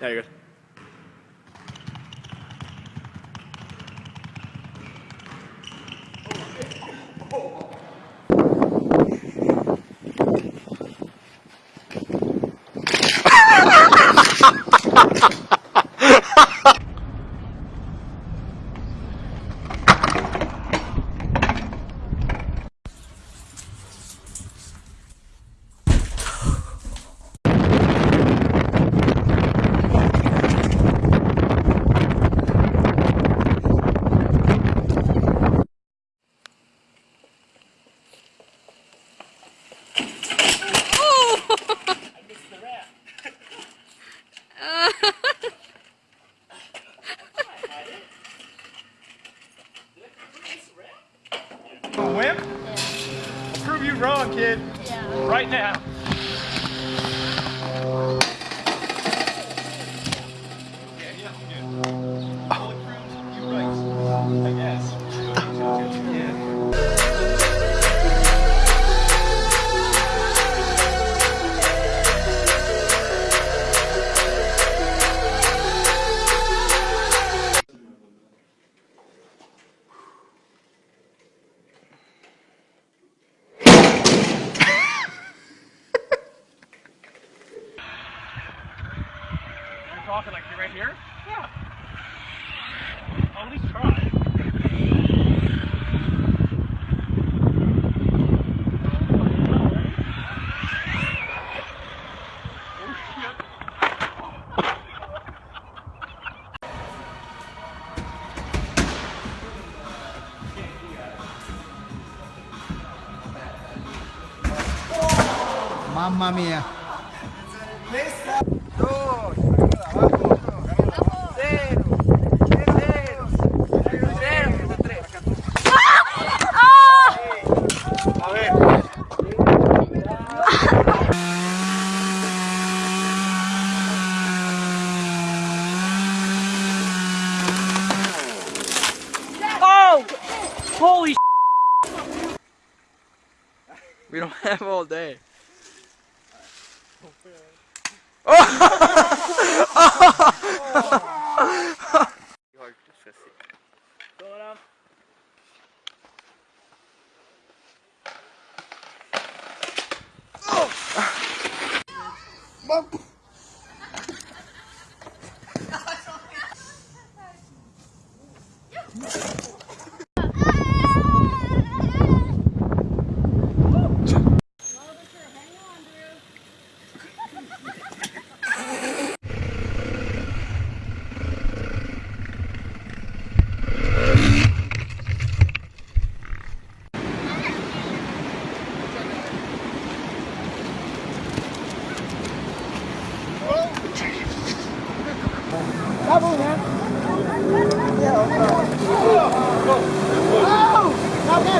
Yeah, you're good. A talking like you're right here? Yeah. I'll at least try. Mamma mia. Holy We don't have all day.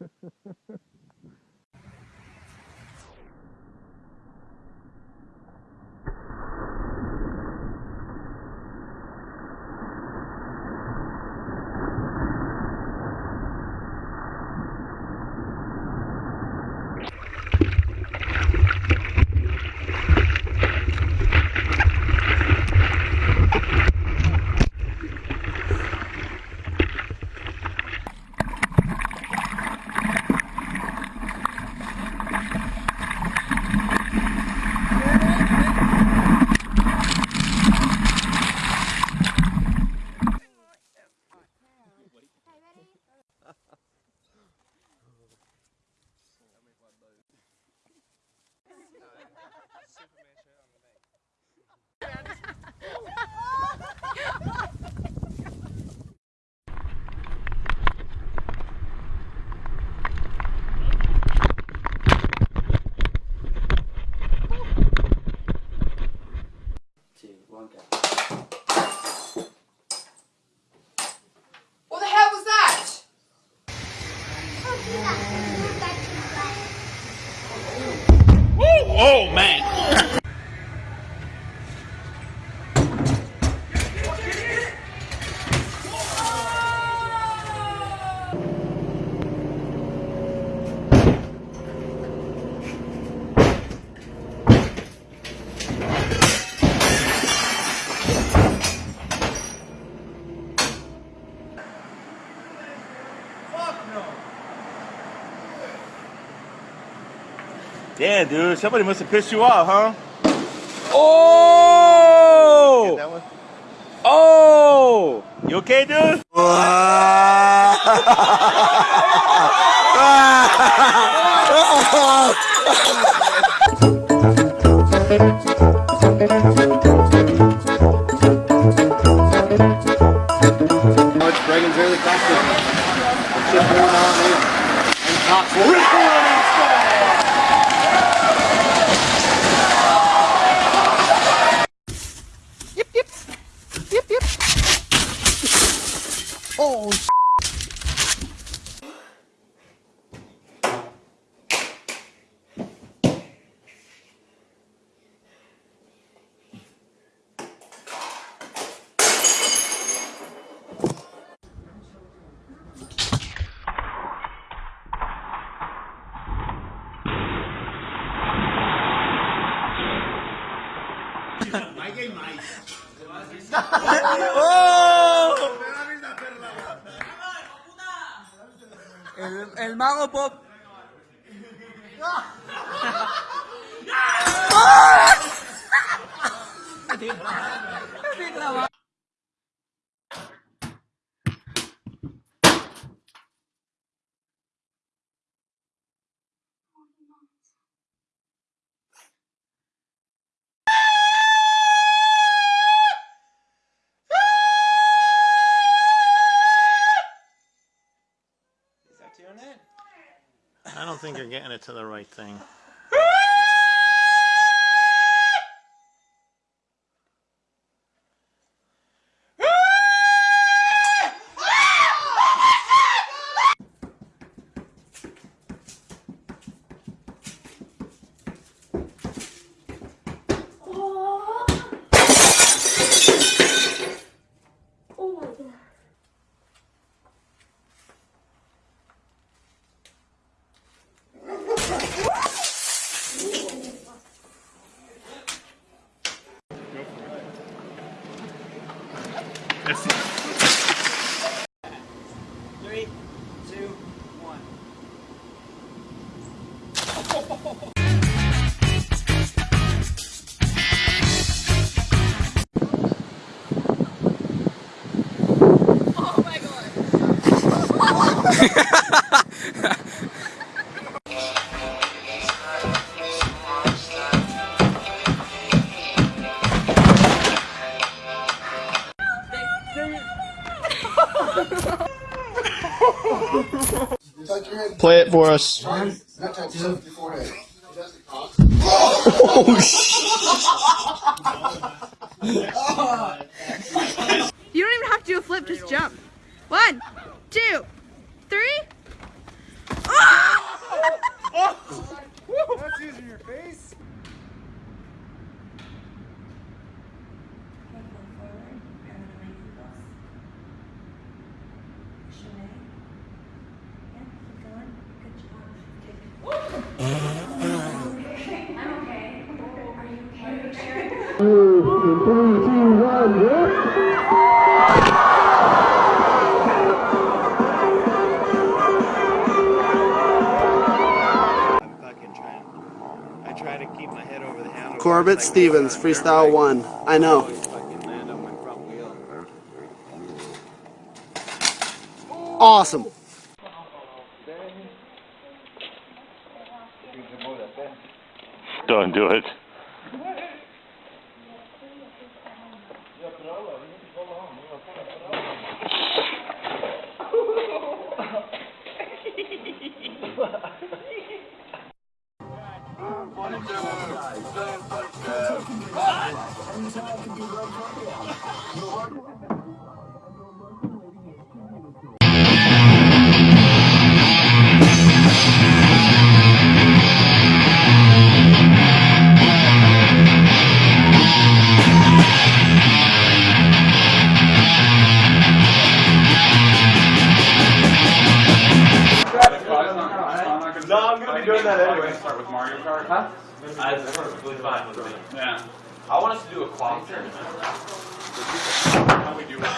Ha ha ha. Oh, oh man! Damn, dude. Somebody must have pissed you off, huh? Oh! That one? Oh! You okay, dude? Oh. Mày cái mày el mago pop. I don't think you're getting it to the right thing. Play it for us. oh, You don't even have to do a flip, just jump. One, two, three. I'm fucking trying. I try to keep my head over the handle. Corbett Stevens, freestyle one. I know. Awesome. Don't do it. Ha ha ha. Fine with me. Yeah. I want us to do a clock tournament. How we do it?